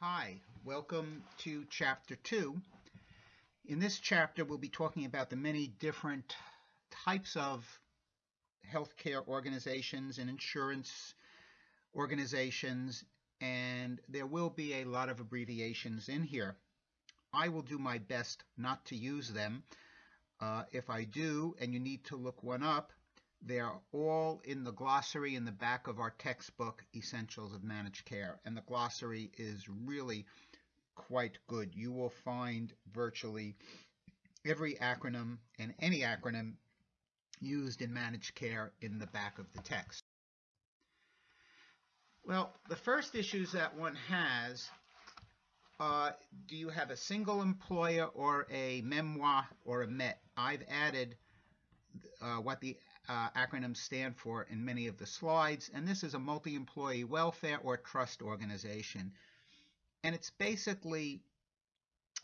Hi, welcome to chapter two. In this chapter, we'll be talking about the many different types of healthcare organizations and insurance organizations, and there will be a lot of abbreviations in here. I will do my best not to use them. Uh, if I do, and you need to look one up, they're all in the glossary in the back of our textbook, Essentials of Managed Care. And the glossary is really quite good. You will find virtually every acronym and any acronym used in managed care in the back of the text. Well, the first issues that one has, uh, do you have a single employer or a MEWA or a MET? I've added uh, what the uh, acronyms stand for in many of the slides, and this is a multi-employee welfare or trust organization. And it's basically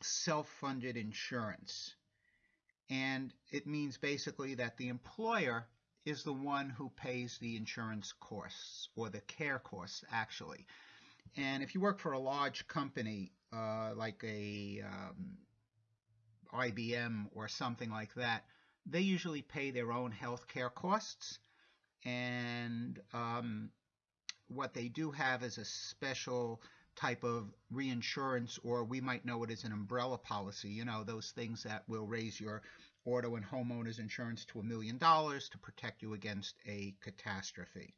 self-funded insurance. And it means basically that the employer is the one who pays the insurance costs or the care costs actually. And if you work for a large company uh, like a um, IBM or something like that, they usually pay their own health care costs. And um, what they do have is a special type of reinsurance, or we might know it as an umbrella policy, you know, those things that will raise your auto and homeowners insurance to a million dollars to protect you against a catastrophe.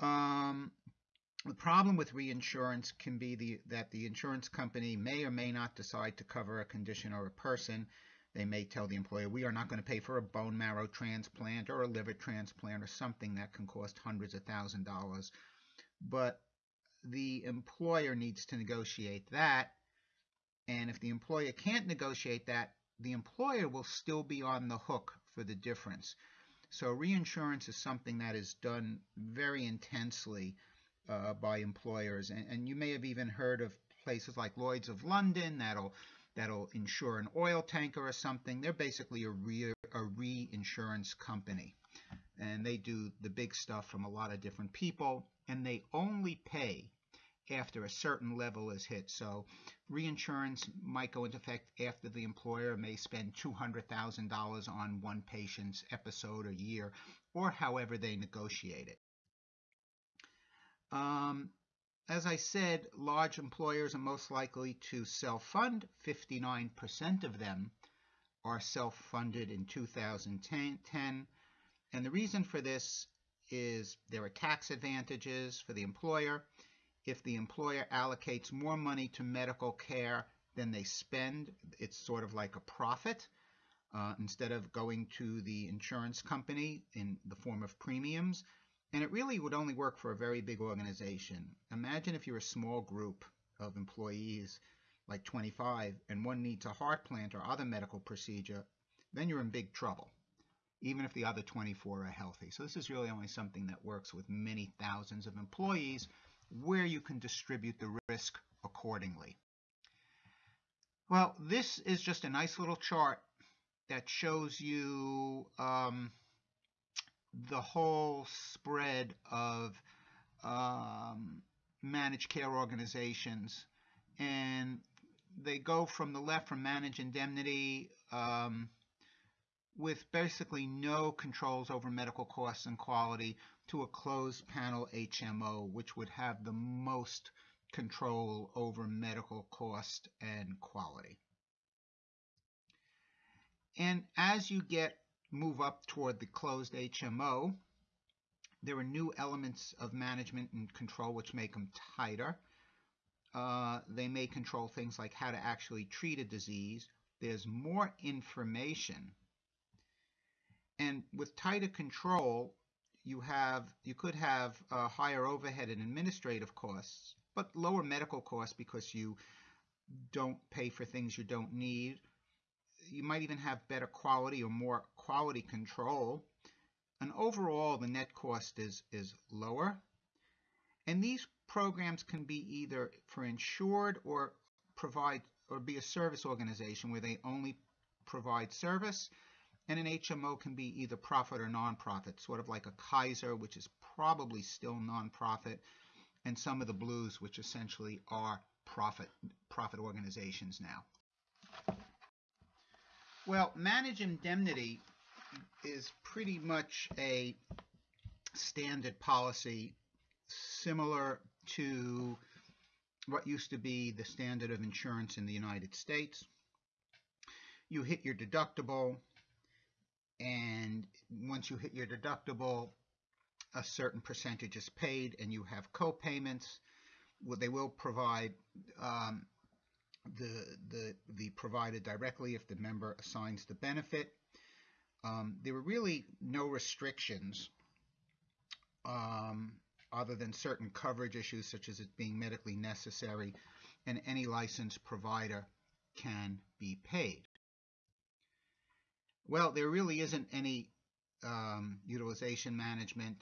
Um, the problem with reinsurance can be the, that the insurance company may or may not decide to cover a condition or a person they may tell the employer, we are not going to pay for a bone marrow transplant or a liver transplant or something that can cost hundreds of thousand dollars. But the employer needs to negotiate that. And if the employer can't negotiate that, the employer will still be on the hook for the difference. So reinsurance is something that is done very intensely uh, by employers. And, and you may have even heard of places like Lloyd's of London that'll that'll insure an oil tanker or something. They're basically a, re a reinsurance company. And they do the big stuff from a lot of different people. And they only pay after a certain level is hit. So reinsurance might go into effect after the employer may spend $200,000 on one patient's episode or year, or however they negotiate it. Um, as I said, large employers are most likely to self-fund. 59% of them are self-funded in 2010. And the reason for this is there are tax advantages for the employer. If the employer allocates more money to medical care than they spend, it's sort of like a profit. Uh, instead of going to the insurance company in the form of premiums, and it really would only work for a very big organization. Imagine if you're a small group of employees, like 25, and one needs a heart plant or other medical procedure, then you're in big trouble, even if the other 24 are healthy. So this is really only something that works with many thousands of employees where you can distribute the risk accordingly. Well, this is just a nice little chart that shows you um, the whole spread of um, managed care organizations. And they go from the left from managed indemnity um, with basically no controls over medical costs and quality to a closed panel HMO, which would have the most control over medical cost and quality. And as you get move up toward the closed HMO. There are new elements of management and control which make them tighter. Uh, they may control things like how to actually treat a disease. There's more information. And with tighter control, you have you could have uh, higher overhead and administrative costs, but lower medical costs because you don't pay for things you don't need you might even have better quality or more quality control. And overall, the net cost is, is lower. And these programs can be either for insured or provide or be a service organization where they only provide service. And an HMO can be either profit or nonprofit, sort of like a Kaiser, which is probably still nonprofit, and some of the blues, which essentially are profit profit organizations now. Well, managed indemnity is pretty much a standard policy similar to what used to be the standard of insurance in the United States. You hit your deductible, and once you hit your deductible, a certain percentage is paid, and you have co-payments. Well, they will provide um, the the the provider directly if the member assigns the benefit. Um, there were really no restrictions um, other than certain coverage issues such as it being medically necessary and any licensed provider can be paid. Well, there really isn't any um, utilization management.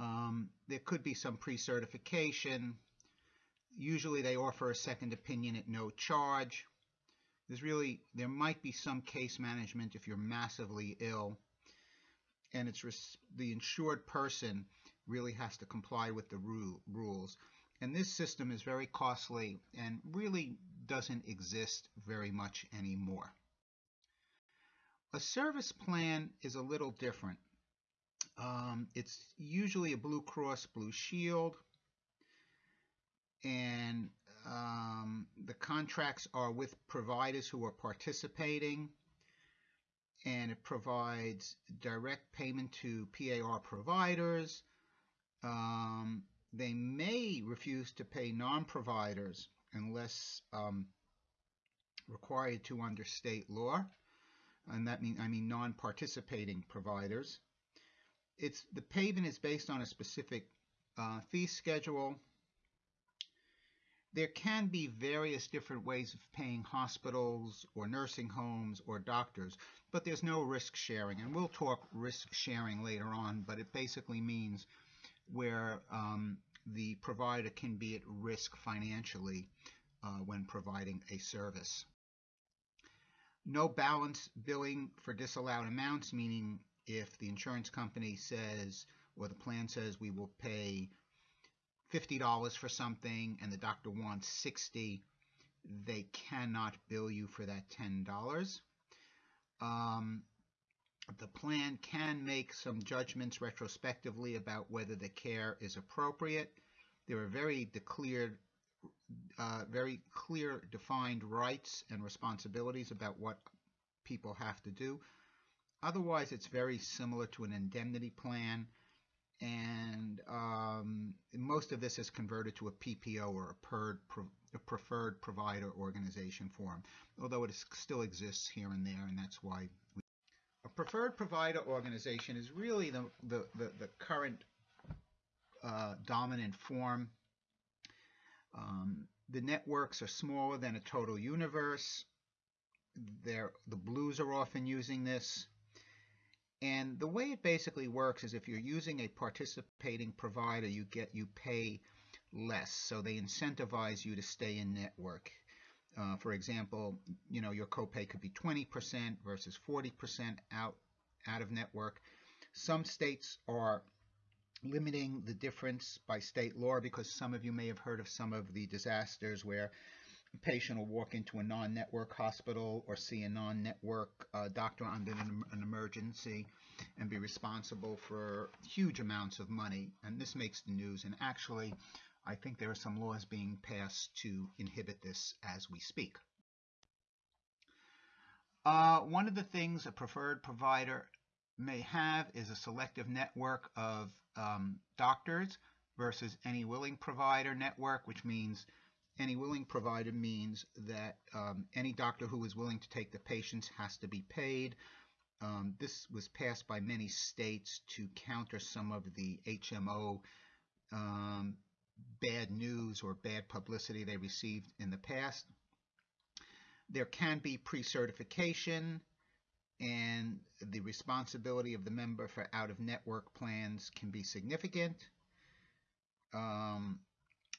Um, there could be some pre-certification. Usually they offer a second opinion at no charge. There's really, there might be some case management if you're massively ill and it's the insured person really has to comply with the rule, rules. And this system is very costly and really doesn't exist very much anymore. A service plan is a little different. Um, it's usually a Blue Cross Blue Shield, and um, the contracts are with providers who are participating and it provides direct payment to PAR providers. Um, they may refuse to pay non-providers unless um, required to under state law, and that mean I mean non-participating providers. It's the payment is based on a specific uh, fee schedule. There can be various different ways of paying hospitals or nursing homes or doctors but there's no risk sharing. And we'll talk risk sharing later on, but it basically means where um, the provider can be at risk financially uh, when providing a service. No balance billing for disallowed amounts, meaning if the insurance company says or the plan says we will pay $50 for something and the doctor wants 60 they cannot bill you for that $10 um, the plan can make some judgments retrospectively about whether the care is appropriate. There are very declared, uh, very clear defined rights and responsibilities about what people have to do. Otherwise, it's very similar to an indemnity plan, and um, most of this is converted to a PPO or a, PERD, a preferred provider organization form, although it is, still exists here and there, and that's why we, a preferred provider organization is really the, the, the, the current uh, dominant form. Um, the networks are smaller than a total universe. They're, the blues are often using this. And the way it basically works is if you're using a participating provider, you get you pay less. So they incentivize you to stay in network. Uh, for example, you know your copay could be 20% versus 40% out out of network. Some states are limiting the difference by state law because some of you may have heard of some of the disasters where patient will walk into a non-network hospital or see a non-network uh, doctor under an, an, emergency and be responsible for huge amounts of money. And this makes the news. And actually, I think there are some laws being passed to inhibit this as we speak. Uh, one of the things a preferred provider may have is a selective network of um, doctors versus any willing provider network, which means any willing provider means that um, any doctor who is willing to take the patients has to be paid. Um, this was passed by many states to counter some of the HMO um, bad news or bad publicity they received in the past. There can be pre-certification and the responsibility of the member for out-of-network plans can be significant. Um,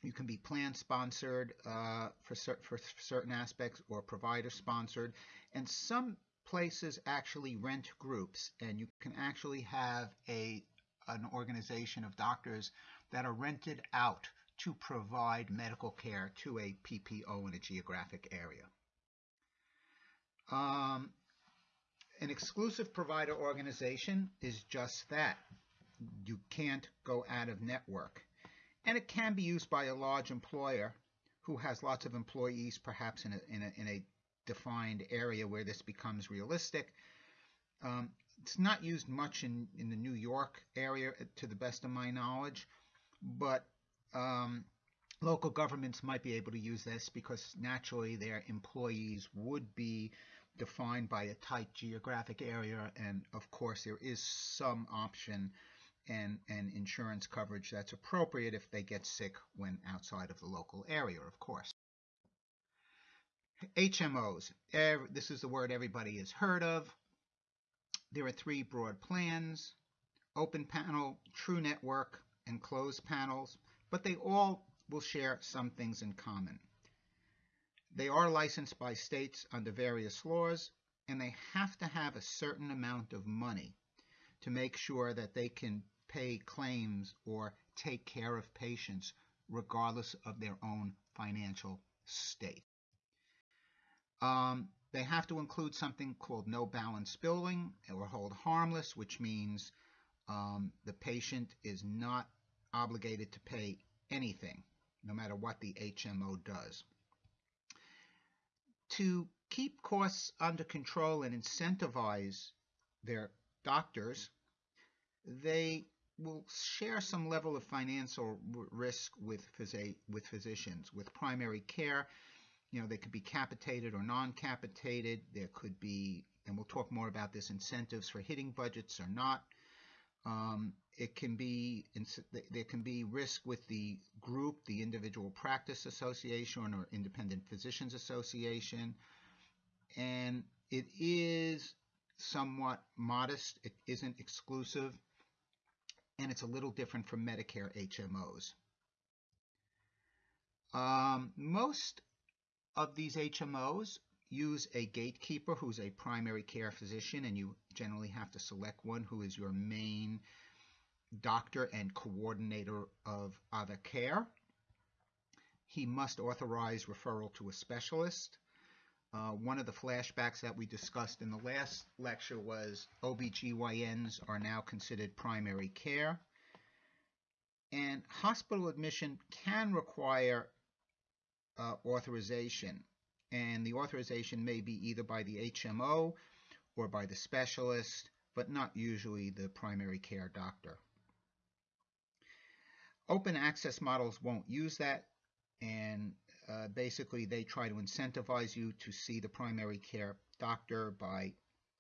you can be plan sponsored uh, for, cer for certain aspects or provider sponsored. And some places actually rent groups and you can actually have a an organization of doctors that are rented out to provide medical care to a PPO in a geographic area. Um, an exclusive provider organization is just that. You can't go out of network. And it can be used by a large employer who has lots of employees, perhaps in a, in a, in a defined area where this becomes realistic. Um, it's not used much in, in the New York area, to the best of my knowledge, but um, local governments might be able to use this because naturally their employees would be defined by a tight geographic area, and of course there is some option and, and insurance coverage that's appropriate if they get sick when outside of the local area, of course. HMOs. This is the word everybody has heard of. There are three broad plans, open panel, true network, and closed panels, but they all will share some things in common. They are licensed by states under various laws, and they have to have a certain amount of money to make sure that they can pay claims or take care of patients regardless of their own financial state. Um, they have to include something called no balance billing or hold harmless, which means um, the patient is not obligated to pay anything, no matter what the HMO does. To keep costs under control and incentivize their doctors, they will share some level of financial risk with, phys with physicians. With primary care, you know, they could be capitated or non-capitated. There could be, and we'll talk more about this, incentives for hitting budgets or not. Um, it can be, there can be risk with the group, the individual practice association or independent physicians association. And it is somewhat modest. It isn't exclusive and it's a little different from Medicare HMOs. Um, most of these HMOs use a gatekeeper who's a primary care physician, and you generally have to select one who is your main doctor and coordinator of other care. He must authorize referral to a specialist. Uh, one of the flashbacks that we discussed in the last lecture was OBGYNs are now considered primary care. And hospital admission can require uh, authorization. And the authorization may be either by the HMO or by the specialist, but not usually the primary care doctor. Open access models won't use that, and uh, basically they try to incentivize you to see the primary care doctor by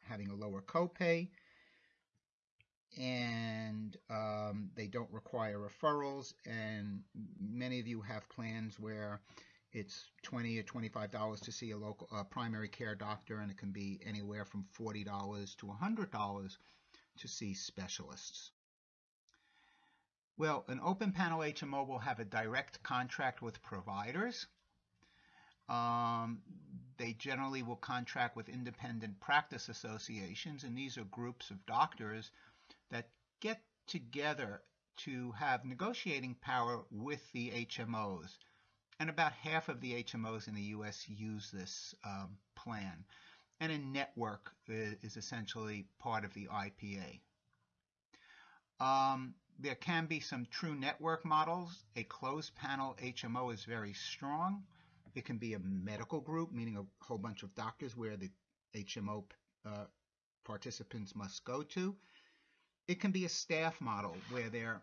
having a lower copay. And um, they don't require referrals. And many of you have plans where it's 20 or 25 dollars to see a local primary care doctor and it can be anywhere from 40 dollars to 100 dollars to see specialists. Well an open panel HMO will have a direct contract with providers um, they generally will contract with independent practice associations, and these are groups of doctors that get together to have negotiating power with the HMOs. And about half of the HMOs in the US use this um, plan. And a network is essentially part of the IPA. Um, there can be some true network models. A closed panel HMO is very strong. It can be a medical group, meaning a whole bunch of doctors where the HMO uh, participants must go to. It can be a staff model where they're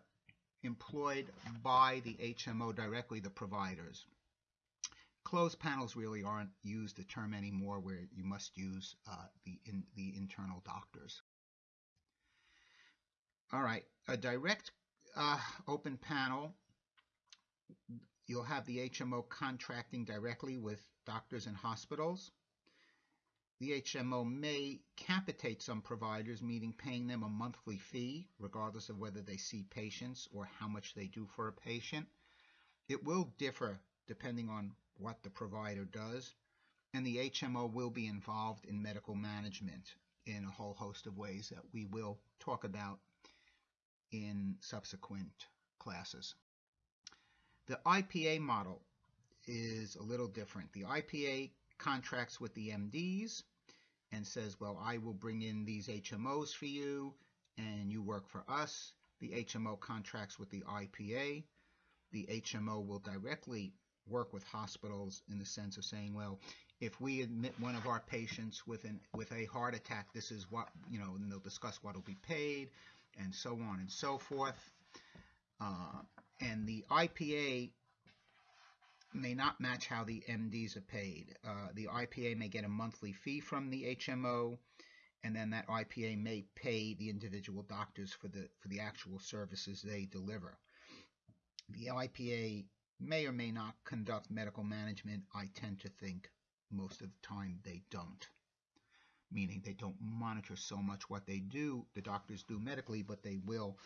employed by the HMO directly, the providers. Closed panels really aren't used the term anymore where you must use uh, the, in, the internal doctors. All right, a direct uh, open panel You'll have the HMO contracting directly with doctors and hospitals. The HMO may capitate some providers, meaning paying them a monthly fee, regardless of whether they see patients or how much they do for a patient. It will differ depending on what the provider does, and the HMO will be involved in medical management in a whole host of ways that we will talk about in subsequent classes. The IPA model is a little different. The IPA contracts with the MDs and says, well, I will bring in these HMOs for you and you work for us. The HMO contracts with the IPA. The HMO will directly work with hospitals in the sense of saying, well, if we admit one of our patients with an with a heart attack, this is what you know, and they'll discuss what will be paid, and so on and so forth. Uh, and the IPA may not match how the MDs are paid. Uh, the IPA may get a monthly fee from the HMO, and then that IPA may pay the individual doctors for the for the actual services they deliver. The IPA may or may not conduct medical management. I tend to think most of the time they don't. Meaning they don't monitor so much what they do, the doctors do medically, but they will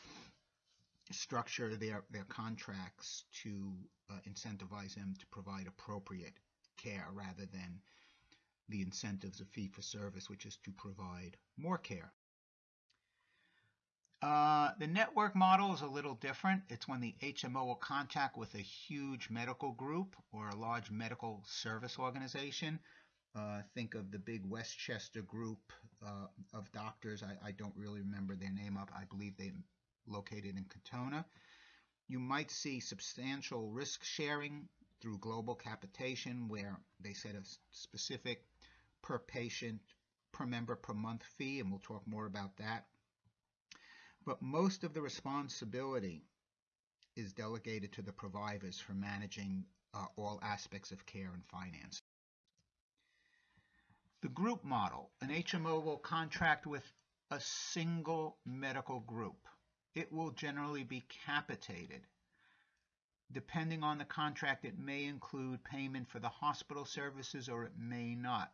structure their, their contracts to uh, incentivize them to provide appropriate care rather than the incentives of fee for service, which is to provide more care. Uh, the network model is a little different. It's when the HMO will contact with a huge medical group or a large medical service organization. Uh, think of the big Westchester group uh, of doctors. I, I, don't really remember their name up. I believe they're located in Katonah. You might see substantial risk sharing through global capitation where they set a specific per patient, per member per month fee, and we'll talk more about that but most of the responsibility is delegated to the providers for managing uh, all aspects of care and finance. The group model, an HMO will contract with a single medical group. It will generally be capitated. Depending on the contract, it may include payment for the hospital services or it may not.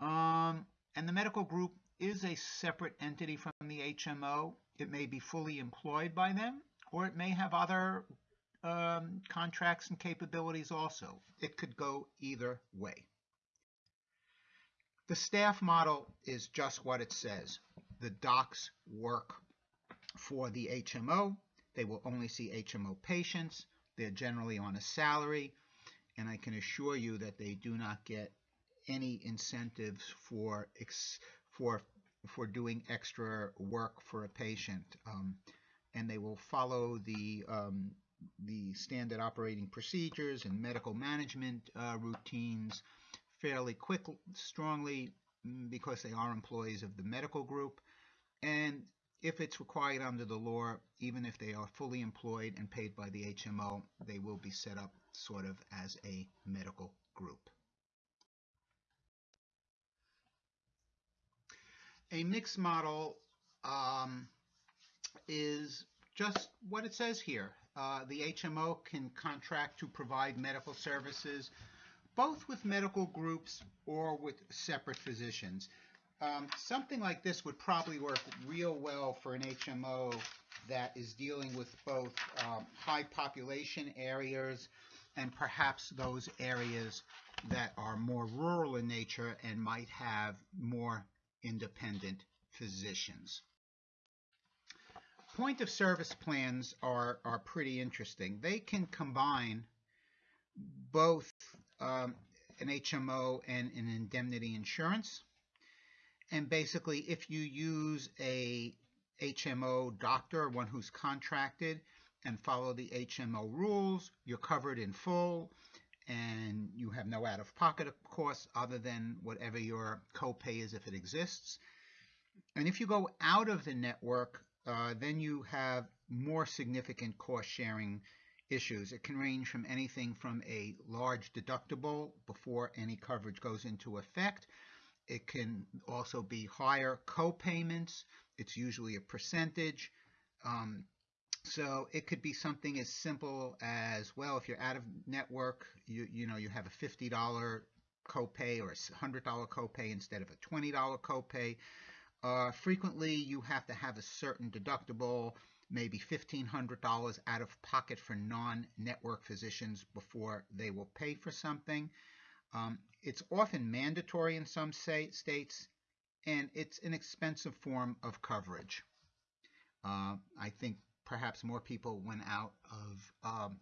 Um, and the medical group is a separate entity from the HMO. It may be fully employed by them, or it may have other um, contracts and capabilities also. It could go either way. The staff model is just what it says. The docs work for the HMO. They will only see HMO patients. They're generally on a salary, and I can assure you that they do not get any incentives for for for doing extra work for a patient, um, and they will follow the um, the standard operating procedures and medical management uh, routines fairly quickly, strongly, mm, because they are employees of the medical group, and if it's required under the law, even if they are fully employed and paid by the HMO, they will be set up sort of as a medical group. A mixed model um, is just what it says here. Uh, the HMO can contract to provide medical services both with medical groups or with separate physicians. Um, something like this would probably work real well for an HMO that is dealing with both um, high population areas and perhaps those areas that are more rural in nature and might have more independent physicians. Point of service plans are, are pretty interesting. They can combine both um, an HMO and an indemnity insurance. And basically, if you use a HMO doctor, one who's contracted, and follow the HMO rules, you're covered in full and you have no out-of-pocket costs other than whatever your copay is if it exists. And if you go out of the network, uh, then you have more significant cost-sharing issues. It can range from anything from a large deductible before any coverage goes into effect. It can also be higher co-payments. It's usually a percentage. Um, so it could be something as simple as, well, if you're out of network, you, you know, you have a $50 copay or a $100 copay instead of a $20 copay. Uh, frequently, you have to have a certain deductible, maybe $1,500 out of pocket for non-network physicians before they will pay for something. Um, it's often mandatory in some states, and it's an expensive form of coverage. Uh, I think perhaps more people went out of um,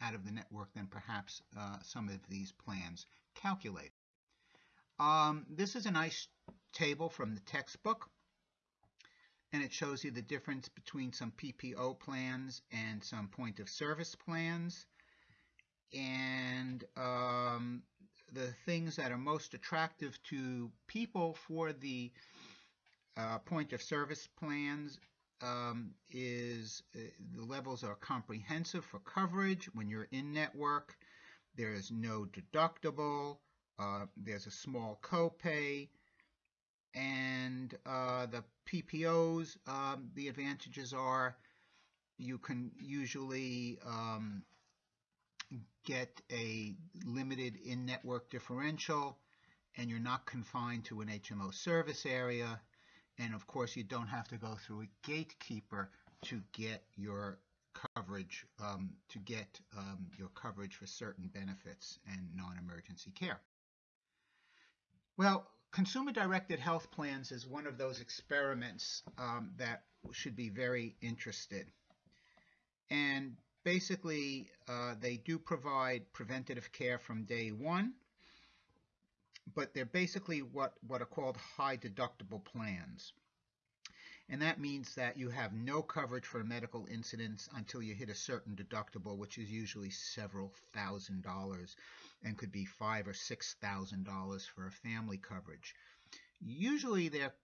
out of the network than perhaps uh, some of these plans calculate. Um, this is a nice table from the textbook, and it shows you the difference between some PPO plans and some point of service plans. And um, the things that are most attractive to people for the uh, point of service plans um, is uh, the levels are comprehensive for coverage when you're in network. There is no deductible. Uh, there's a small copay. And uh, the PPOs, um, the advantages are you can usually um, get a limited in-network differential and you're not confined to an HMO service area and of course, you don't have to go through a gatekeeper to get your coverage, um, to get um, your coverage for certain benefits and non-emergency care. Well, consumer-directed health plans is one of those experiments um, that should be very interested. And basically, uh, they do provide preventative care from day one but they're basically what, what are called high deductible plans. And that means that you have no coverage for medical incidents until you hit a certain deductible, which is usually several thousand dollars and could be five or six thousand dollars for a family coverage. Usually they're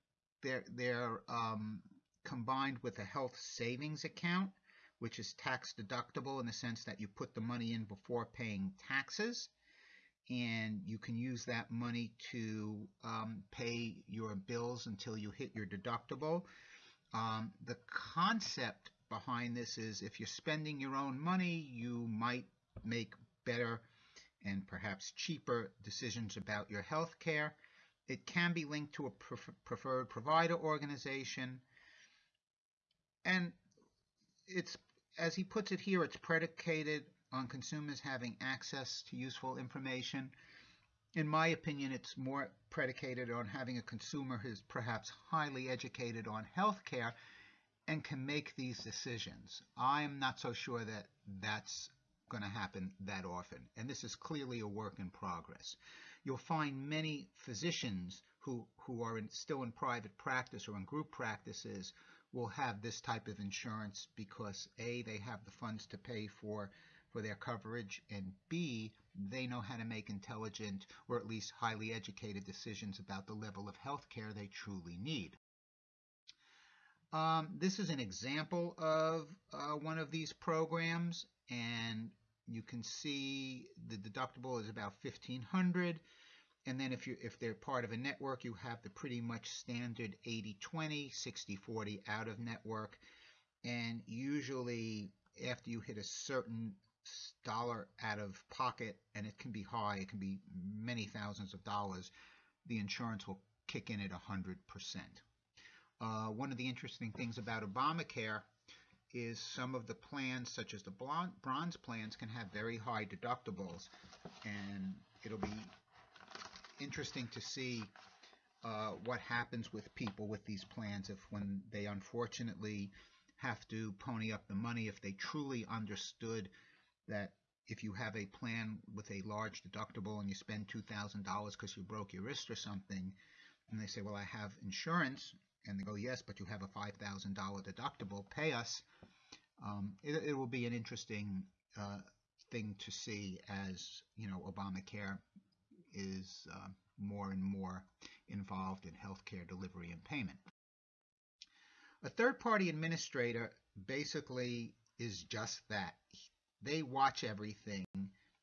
they're they're um, combined with a health savings account, which is tax deductible in the sense that you put the money in before paying taxes and you can use that money to um, pay your bills until you hit your deductible. Um, the concept behind this is if you're spending your own money, you might make better and perhaps cheaper decisions about your health care. It can be linked to a preferred provider organization. And it's, as he puts it here, it's predicated on consumers having access to useful information. In my opinion, it's more predicated on having a consumer who's perhaps highly educated on healthcare and can make these decisions. I'm not so sure that that's going to happen that often. And this is clearly a work in progress. You'll find many physicians who, who are in, still in private practice or in group practices will have this type of insurance because A, they have the funds to pay for for their coverage, and B, they know how to make intelligent or at least highly educated decisions about the level of health care they truly need. Um, this is an example of uh, one of these programs, and you can see the deductible is about 1500 and then if you if they're part of a network you have the pretty much standard 80-20 60-40 out of network and usually after you hit a certain dollar out of pocket, and it can be high, it can be many thousands of dollars, the insurance will kick in at 100%. Uh, one of the interesting things about Obamacare is some of the plans, such as the bronze plans, can have very high deductibles, and it'll be interesting to see uh, what happens with people with these plans if when they unfortunately have to pony up the money if they truly understood that if you have a plan with a large deductible and you spend $2,000 because you broke your wrist or something, and they say, well, I have insurance, and they go, yes, but you have a $5,000 deductible, pay us, um, it, it, will be an interesting uh, thing to see as, you know, Obamacare is uh, more and more involved in healthcare delivery and payment. A third-party administrator basically is just that. They watch everything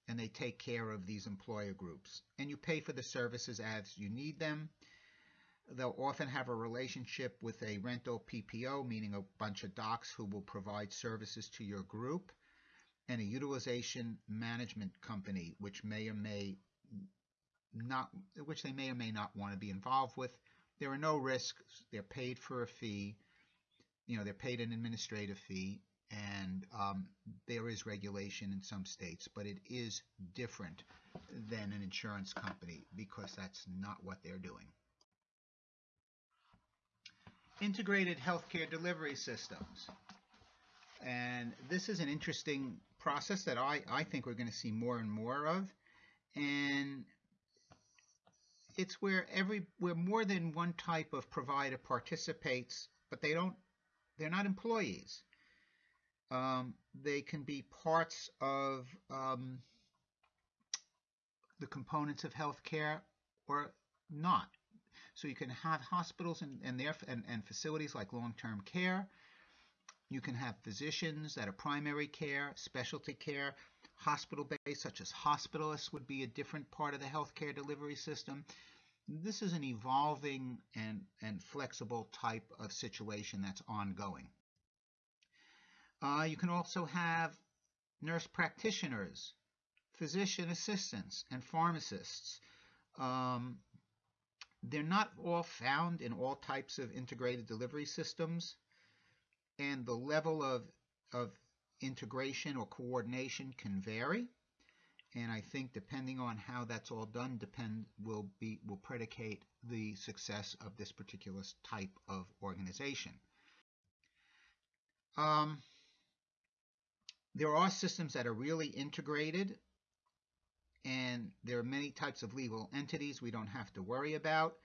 and they take care of these employer groups. And you pay for the services as you need them. They'll often have a relationship with a rental PPO, meaning a bunch of docs who will provide services to your group, and a utilization management company, which may or may not, which they may or may not want to be involved with. There are no risks. They're paid for a fee. You know, they're paid an administrative fee, and um, there is regulation in some states, but it is different than an insurance company because that's not what they're doing. integrated healthcare delivery systems. And this is an interesting process that I, I think we're going to see more and more of. And it's where every where more than one type of provider participates, but they don't they're not employees. Um, they can be parts of um, the components of healthcare or not. So you can have hospitals and, and, their, and, and facilities like long-term care. You can have physicians that are primary care, specialty care, hospital-based, such as hospitalists would be a different part of the healthcare delivery system. This is an evolving and, and flexible type of situation that's ongoing. Uh, you can also have nurse practitioners, physician assistants, and pharmacists. Um, they're not all found in all types of integrated delivery systems, and the level of, of integration or coordination can vary. And I think depending on how that's all done, depend will be will predicate the success of this particular type of organization. Um, there are systems that are really integrated and there are many types of legal entities we don't have to worry about,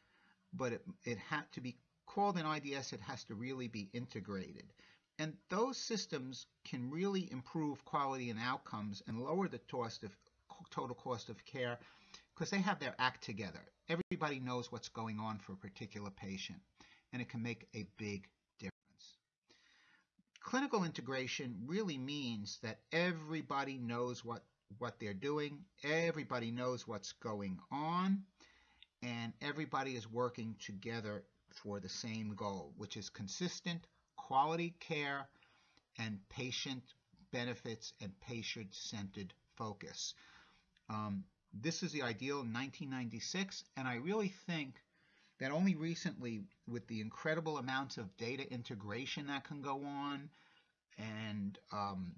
but it, it had to be called an IDS, it has to really be integrated. And those systems can really improve quality and outcomes and lower the cost of, total cost of care because they have their act together. Everybody knows what's going on for a particular patient, and it can make a big difference. Clinical integration really means that everybody knows what what they're doing. Everybody knows what's going on, and everybody is working together for the same goal, which is consistent quality care and patient benefits and patient-centered focus. Um, this is the ideal in 1996, and I really think that only recently, with the incredible amounts of data integration that can go on, and um,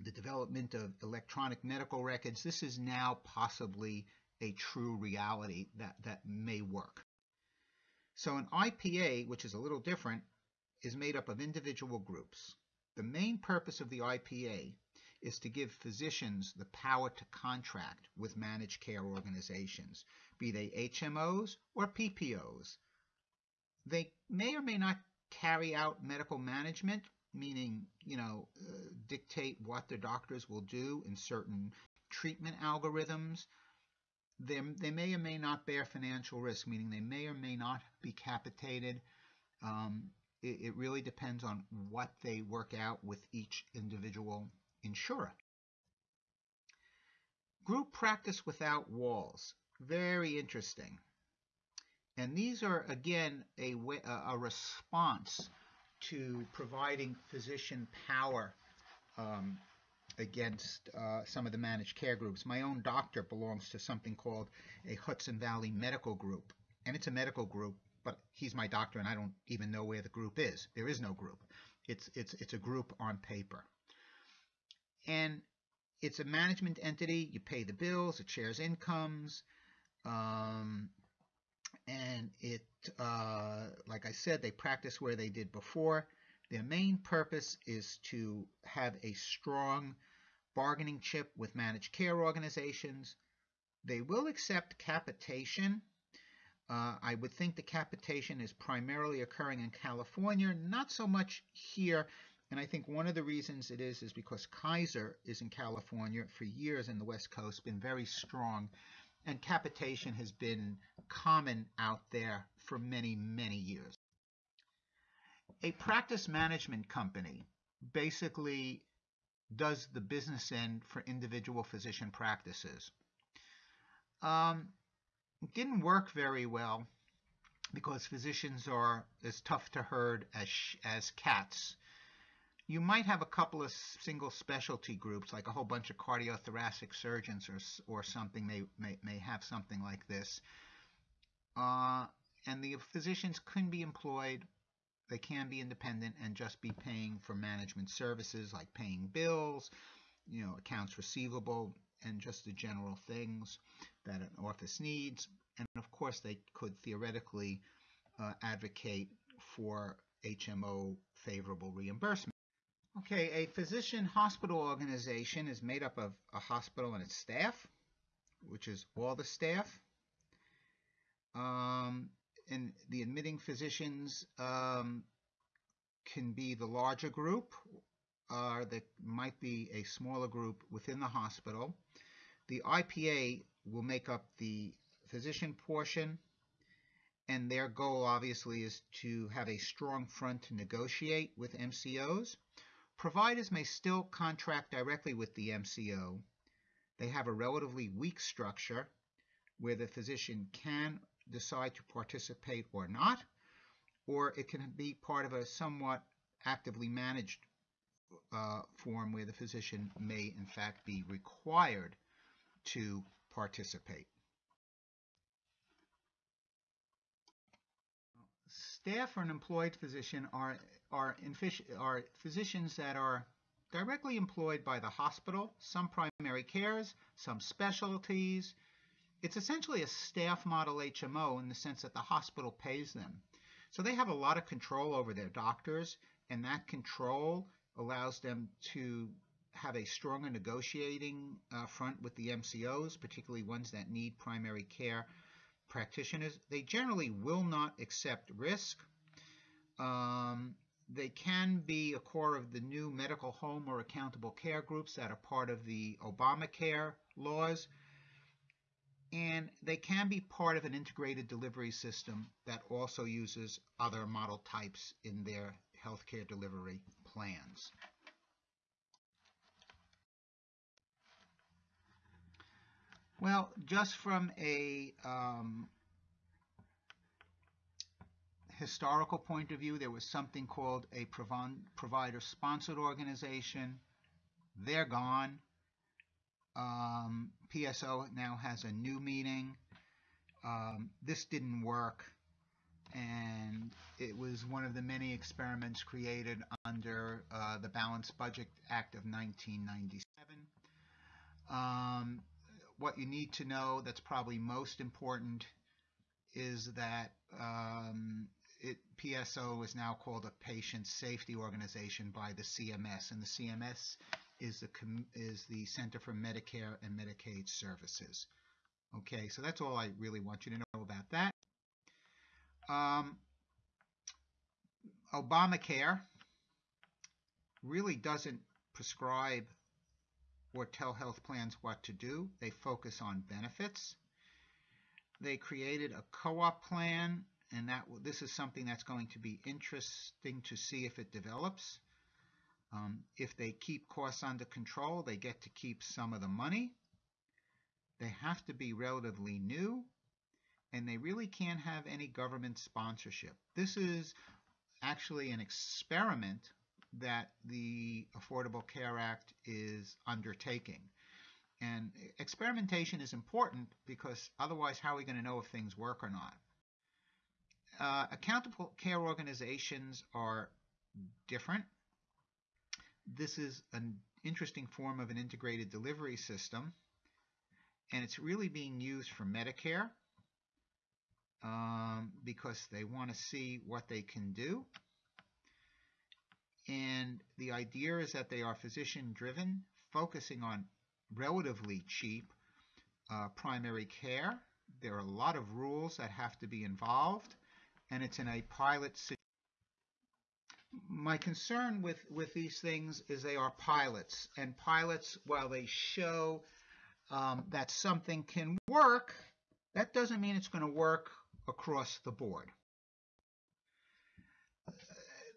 the development of electronic medical records, this is now possibly a true reality that, that may work. So an IPA, which is a little different, is made up of individual groups. The main purpose of the IPA is to give physicians the power to contract with managed care organizations, be they HMOs or PPOs. They may or may not carry out medical management meaning, you know, uh, dictate what the doctors will do in certain treatment algorithms. They, they may or may not bear financial risk, meaning they may or may not be capitated. Um, it, it really depends on what they work out with each individual insurer. Group practice without walls. Very interesting. And these are, again, a, a response to providing physician power um, against uh, some of the managed care groups. My own doctor belongs to something called a Hudson Valley Medical Group, and it's a medical group, but he's my doctor, and I don't even know where the group is. There is no group. It's it's it's a group on paper, and it's a management entity. You pay the bills, it shares incomes. Um, and it, uh, like I said, they practice where they did before. Their main purpose is to have a strong bargaining chip with managed care organizations. They will accept capitation. Uh, I would think the capitation is primarily occurring in California, not so much here. And I think one of the reasons it is is because Kaiser is in California for years in the West Coast, been very strong and capitation has been common out there for many, many years. A practice management company basically does the business end for individual physician practices. Um, it didn't work very well because physicians are as tough to herd as, as cats you might have a couple of single specialty groups, like a whole bunch of cardiothoracic surgeons or, or something may, may, may have something like this. Uh, and the physicians can be employed, they can be independent and just be paying for management services like paying bills, you know, accounts receivable, and just the general things that an office needs. And of course, they could theoretically uh, advocate for HMO favorable reimbursement. Okay, a physician hospital organization is made up of a hospital and its staff, which is all the staff. Um, and the admitting physicians um, can be the larger group, or there might be a smaller group within the hospital. The IPA will make up the physician portion, and their goal obviously is to have a strong front to negotiate with MCOs. Providers may still contract directly with the MCO. They have a relatively weak structure where the physician can decide to participate or not, or it can be part of a somewhat actively managed uh, form where the physician may in fact be required to participate. Staff or an employed physician are, are, are physicians that are directly employed by the hospital, some primary cares, some specialties. It's essentially a staff model HMO in the sense that the hospital pays them. So they have a lot of control over their doctors, and that control allows them to have a stronger negotiating uh, front with the MCOs, particularly ones that need primary care practitioners. They generally will not accept risk. Um, they can be a core of the new medical home or accountable care groups that are part of the Obamacare laws. And they can be part of an integrated delivery system that also uses other model types in their healthcare delivery plans. Well, just from a um, historical point of view, there was something called a provider-sponsored organization. They're gone. Um, PSO now has a new meaning. Um, this didn't work, and it was one of the many experiments created under uh, the Balanced Budget Act of 1997. Um, what you need to know that's probably most important is that um, it, PSO is now called a patient safety organization by the CMS, and the CMS is the is the Center for Medicare and Medicaid Services. Okay, so that's all I really want you to know about that. Um, Obamacare really doesn't prescribe or tell health plans what to do. They focus on benefits. They created a co-op plan, and that this is something that's going to be interesting to see if it develops. Um, if they keep costs under control, they get to keep some of the money. They have to be relatively new, and they really can't have any government sponsorship. This is actually an experiment that the Affordable Care Act is undertaking. And experimentation is important because otherwise, how are we going to know if things work or not? Uh, accountable care organizations are different. This is an interesting form of an integrated delivery system, and it's really being used for Medicare um, because they want to see what they can do. And the idea is that they are physician driven, focusing on relatively cheap uh, primary care. There are a lot of rules that have to be involved, and it's in a pilot situation. My concern with, with these things is they are pilots, and pilots, while they show um, that something can work, that doesn't mean it's going to work across the board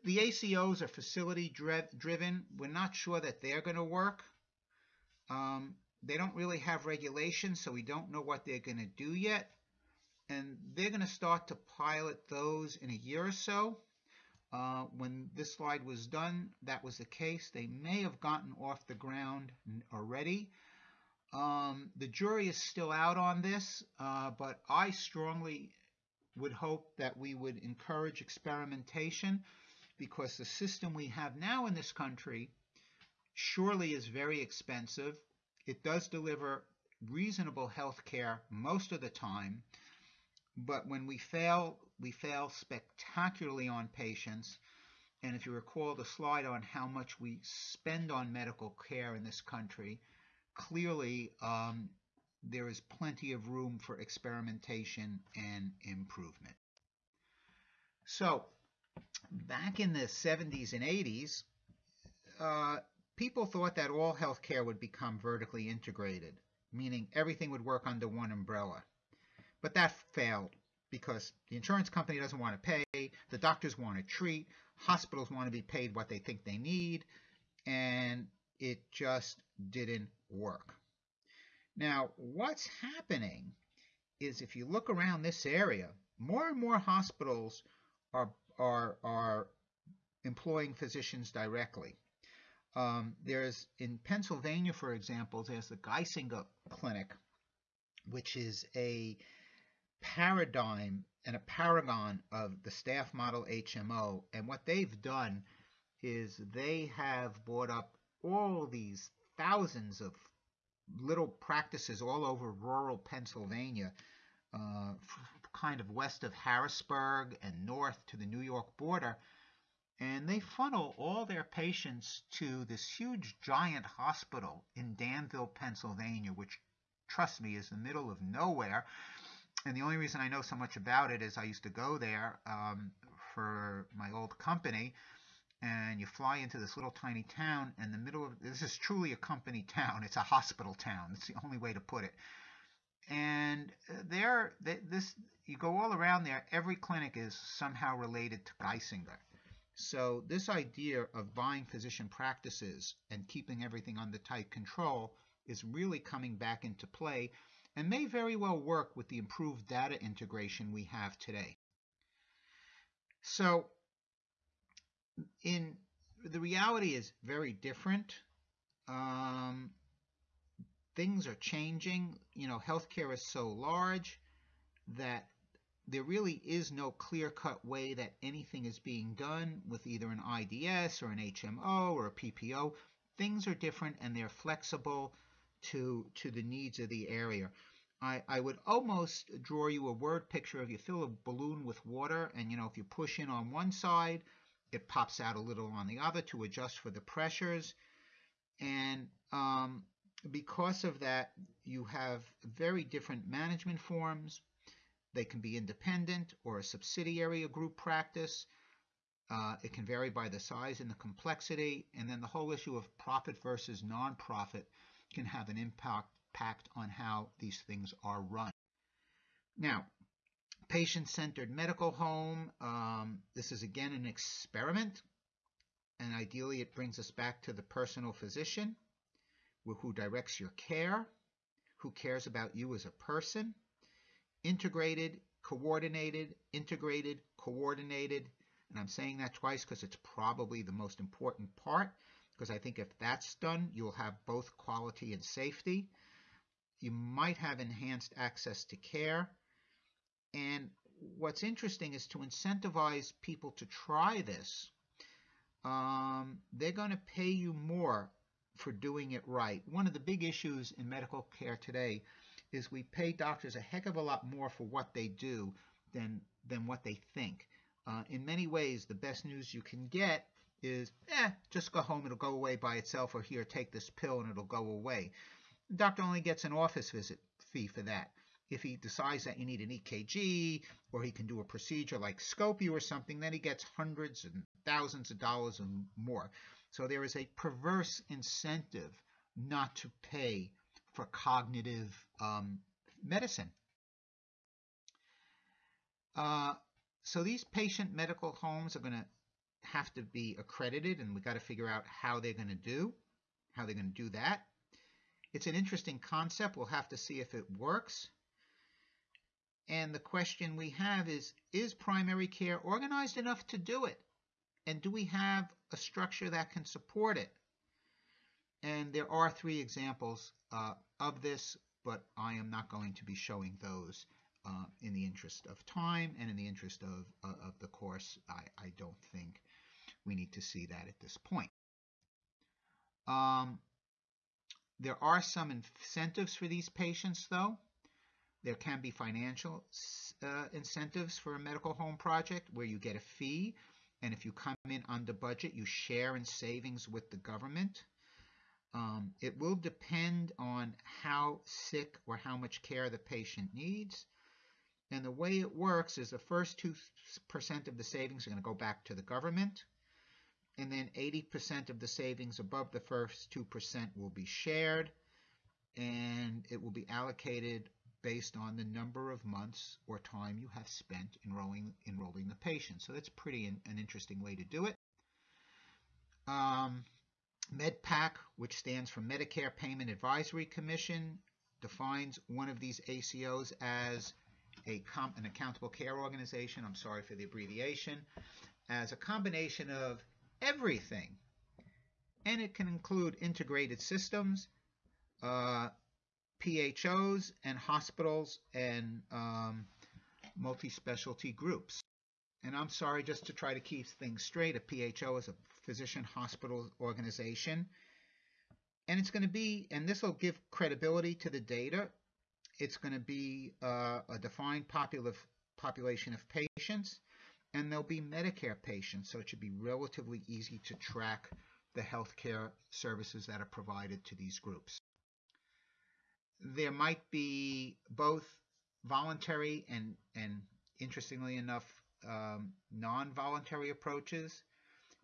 the ACOs are facility driven. We're not sure that they're going to work. Um, they don't really have regulations, so we don't know what they're going to do yet. And they're going to start to pilot those in a year or so. Uh, when this slide was done, that was the case. They may have gotten off the ground already. Um, the jury is still out on this, uh, but I strongly would hope that we would encourage experimentation because the system we have now in this country surely is very expensive. It does deliver reasonable health care most of the time, but when we fail, we fail spectacularly on patients. And if you recall the slide on how much we spend on medical care in this country, clearly um, there is plenty of room for experimentation and improvement. So, back in the 70s and 80s, uh, people thought that all healthcare would become vertically integrated, meaning everything would work under one umbrella. But that failed because the insurance company doesn't want to pay, the doctors want to treat, hospitals want to be paid what they think they need, and it just didn't work. Now, what's happening is if you look around this area, more and more hospitals are, are, are employing physicians directly. Um, there's in Pennsylvania, for example, there's the Geisinger Clinic, which is a paradigm and a paragon of the staff model HMO. And what they've done is they have bought up all these thousands of little practices all over rural Pennsylvania, uh, kind of west of Harrisburg and north to the New York border. And they funnel all their patients to this huge giant hospital in Danville, Pennsylvania, which, trust me, is the middle of nowhere and the only reason I know so much about it is I used to go there um, for my old company, and you fly into this little tiny town in the middle of this is truly a company town. It's a hospital town. It's the only way to put it. And there, this you go all around there. Every clinic is somehow related to Geisinger. So this idea of buying physician practices and keeping everything under tight control is really coming back into play and may very well work with the improved data integration we have today. So in the reality is very different. Um, things are changing. You know, healthcare is so large that there really is no clear-cut way that anything is being done with either an IDS or an HMO or a PPO. Things are different and they're flexible to, to the needs of the area. I, I would almost draw you a word picture of you fill a balloon with water and you know if you push in on one side it pops out a little on the other to adjust for the pressures and um, because of that you have very different management forms. They can be independent or a subsidiary of group practice. Uh, it can vary by the size and the complexity. And then the whole issue of profit versus nonprofit can have an impact impact on how these things are run. Now, patient-centered medical home, um, this is again an experiment, and ideally it brings us back to the personal physician who directs your care, who cares about you as a person, integrated, coordinated, integrated, coordinated, and I'm saying that twice because it's probably the most important part, because I think if that's done, you'll have both quality and safety. You might have enhanced access to care. And what's interesting is to incentivize people to try this. Um, they're going to pay you more for doing it right. One of the big issues in medical care today is we pay doctors a heck of a lot more for what they do than than what they think. Uh, in many ways, the best news you can get is, eh, just go home, it'll go away by itself, or here, take this pill and it'll go away. The doctor only gets an office visit fee for that. If he decides that you need an EKG or he can do a procedure like scope you or something, then he gets hundreds and thousands of dollars and more. So there is a perverse incentive not to pay for cognitive um, medicine. Uh, so these patient medical homes are going to have to be accredited, and we've got to figure out how they're going to do, how they're going to do that. It's an interesting concept. We'll have to see if it works. And the question we have is, is primary care organized enough to do it? And do we have a structure that can support it? And there are three examples uh, of this, but I am not going to be showing those uh, in the interest of time and in the interest of, uh, of the course. I, I, don't think we need to see that at this point. Um, there are some incentives for these patients, though. There can be financial uh, incentives for a medical home project where you get a fee, and if you come in under budget, you share in savings with the government. Um, it will depend on how sick or how much care the patient needs. And the way it works is the first 2% of the savings are going to go back to the government. And then 80% of the savings above the first 2% will be shared. And it will be allocated based on the number of months or time you have spent enrolling, enrolling the patient. So that's pretty an, an interesting way to do it. Um, MedPAC, which stands for Medicare Payment Advisory Commission, defines one of these ACOs as a an accountable care organization. I'm sorry for the abbreviation, as a combination of everything. And it can include integrated systems, uh, PHOs, and hospitals and um, multi specialty groups. And I'm sorry, just to try to keep things straight, a PHO is a physician hospital organization. And it's going to be, and this will give credibility to the data, it's going to be uh, a defined population of patients, and there'll be Medicare patients, so it should be relatively easy to track the healthcare services that are provided to these groups. There might be both voluntary and, and interestingly enough, um, non-voluntary approaches,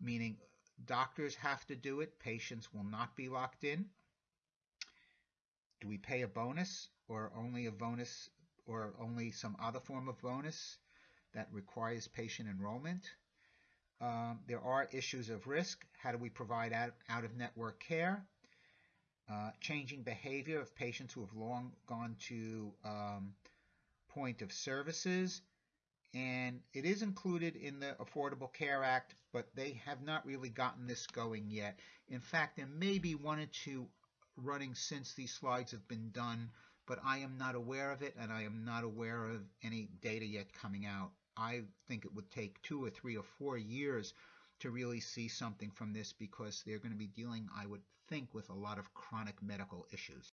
meaning doctors have to do it, patients will not be locked in. Do we pay a bonus or only a bonus or only some other form of bonus that requires patient enrollment? Um, there are issues of risk. How do we provide out, out of network care? Uh, changing behavior of patients who have long gone to um, point of services and it is included in the Affordable Care Act, but they have not really gotten this going yet. In fact, there may be one or two running since these slides have been done, but I am not aware of it, and I am not aware of any data yet coming out. I think it would take two or three or four years to really see something from this because they're going to be dealing, I would think, with a lot of chronic medical issues.